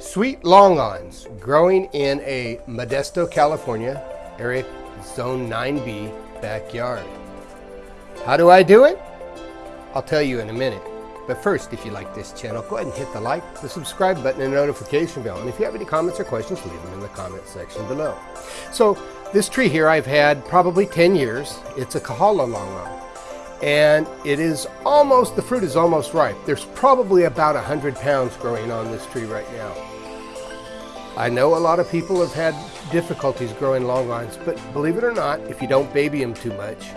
Sweet longans growing in a Modesto, California, area zone 9B backyard. How do I do it? I'll tell you in a minute. But first, if you like this channel, go ahead and hit the like, the subscribe button, and notification bell. And if you have any comments or questions, leave them in the comment section below. So this tree here I've had probably 10 years. It's a Kahala longan. And it is almost, the fruit is almost ripe. There's probably about 100 pounds growing on this tree right now. I know a lot of people have had difficulties growing longans, but believe it or not, if you don't baby them too much,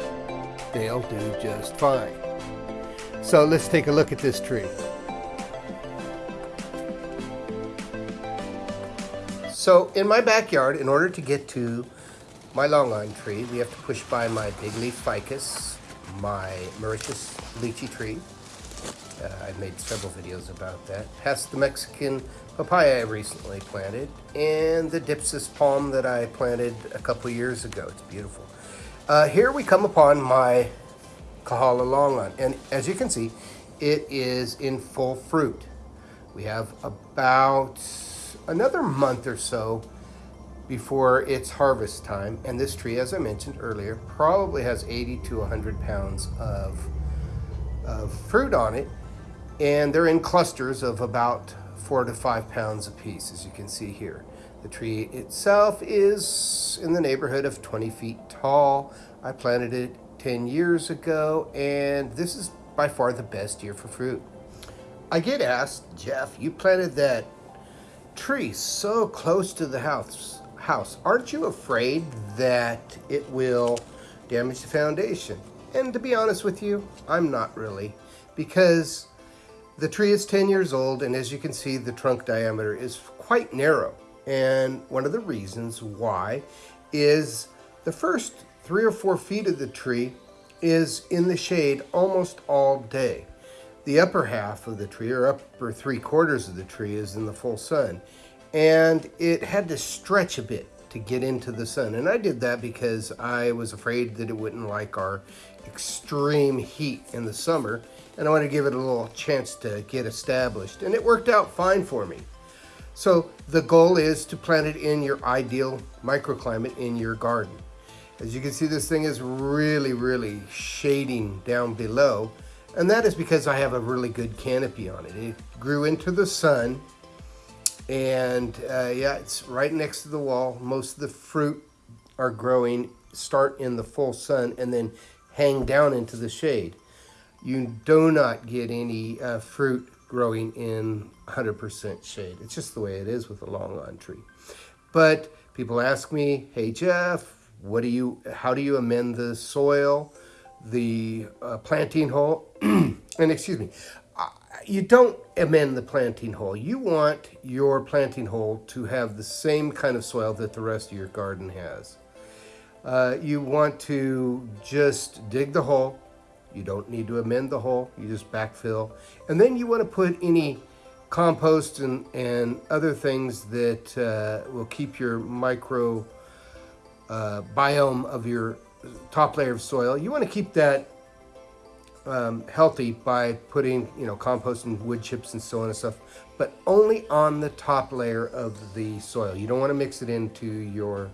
they'll do just fine. So let's take a look at this tree. So in my backyard, in order to get to my longan tree, we have to push by my big leaf ficus, my Mauritius lychee tree. Uh, I've made several videos about that. Past the Mexican papaya I recently planted, and the Dypsis palm that I planted a couple years ago. It's beautiful. Uh, here we come upon my Kahala longan. And as you can see, it is in full fruit. We have about another month or so before it's harvest time. And this tree, as I mentioned earlier, probably has 80 to 100 pounds of, of fruit on it. And they're in clusters of about four to five pounds a piece, as you can see here. The tree itself is in the neighborhood of 20 feet tall. I planted it 10 years ago, and this is by far the best year for fruit. I get asked, Jeff, you planted that tree so close to the house. House, aren't you afraid that it will damage the foundation? And to be honest with you, I'm not really, because the tree is 10 years old, and as you can see, the trunk diameter is quite narrow. And one of the reasons why is the first three or four feet of the tree is in the shade almost all day. The upper half of the tree, or upper three quarters of the tree, is in the full sun. And it had to stretch a bit to get into the sun. And I did that because I was afraid that it wouldn't like our extreme heat in the summer. And I wanted to give it a little chance to get established. And it worked out fine for me. So the goal is to plant it in your ideal microclimate in your garden. As you can see, this thing is really, really shading down below. And that is because I have a really good canopy on it. It grew into the sun. And uh, yeah, it's right next to the wall. Most of the fruit are growing, start in the full sun, and then hang down into the shade. You do not get any uh, fruit growing in 100% shade. It's just the way it is with a longan tree. But people ask me, hey Jeff, what do you, how do you amend the soil, the uh, planting hole, and excuse me, you don't amend the planting hole. You want your planting hole to have the same kind of soil that the rest of your garden has. Uh, you want to just dig the hole. You don't need to amend the hole. You just backfill. And then you want to put any compost and, and other things that uh, will keep your micro uh, biome of your top layer of soil. You want to keep that um, healthy by putting, you know, compost and wood chips and so on and stuff, but only on the top layer of the soil. You don't want to mix it into your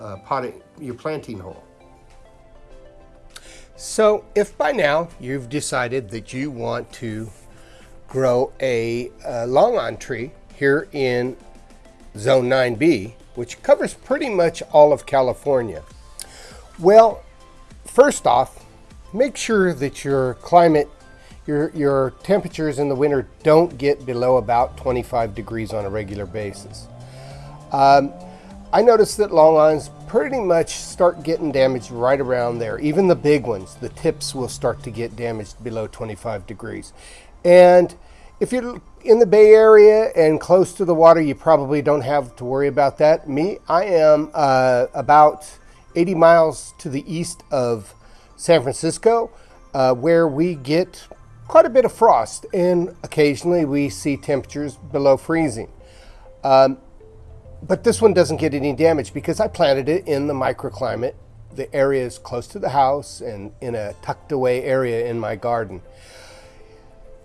uh, potting, your planting hole. So if by now you've decided that you want to grow a, a longan tree here in zone 9B, which covers pretty much all of California. Well, first off, make sure that your climate, your, your temperatures in the winter don't get below about 25 degrees on a regular basis. Um, I noticed that longans pretty much start getting damaged right around there. Even the big ones, the tips will start to get damaged below 25 degrees. And if you're in the Bay Area and close to the water, you probably don't have to worry about that. Me, I am uh, about 80 miles to the east of San Francisco, uh, where we get quite a bit of frost, and occasionally we see temperatures below freezing. Um, but this one doesn't get any damage because I planted it in the microclimate the area is close to the house and in a tucked away area in my garden.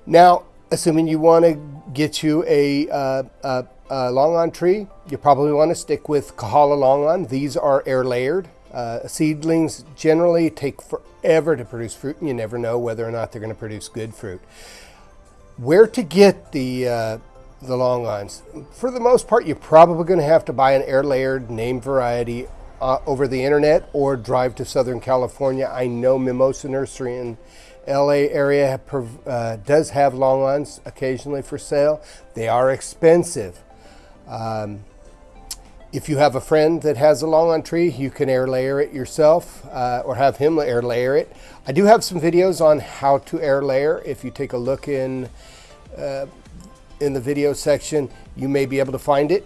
Now, assuming you want to get you a, uh, a, a longan tree, you probably want to stick with Kahala longan. These are air layered. Uh, seedlings generally take forever to produce fruit, and you never know whether or not they're going to produce good fruit. Where to get the uh, the longans? For the most part, you're probably going to have to buy an air layered name variety uh, over the internet or drive to Southern California. I know Mimosa Nursery in LA area uh, does have longans occasionally for sale. They are expensive. Um, if you have a friend that has a longan tree, you can air layer it yourself uh, or have him air layer it. I do have some videos on how to air layer. If you take a look in, uh, in the video section, you may be able to find it.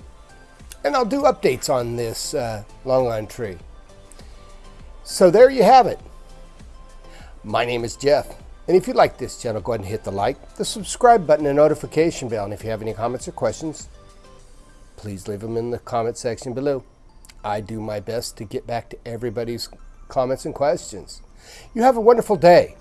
And I'll do updates on this uh, longan tree. So there you have it. My name is Jeff. And if you like this channel, go ahead and hit the like, the subscribe button, and notification bell. And if you have any comments or questions, please leave them in the comment section below. I do my best to get back to everybody's comments and questions. You have a wonderful day.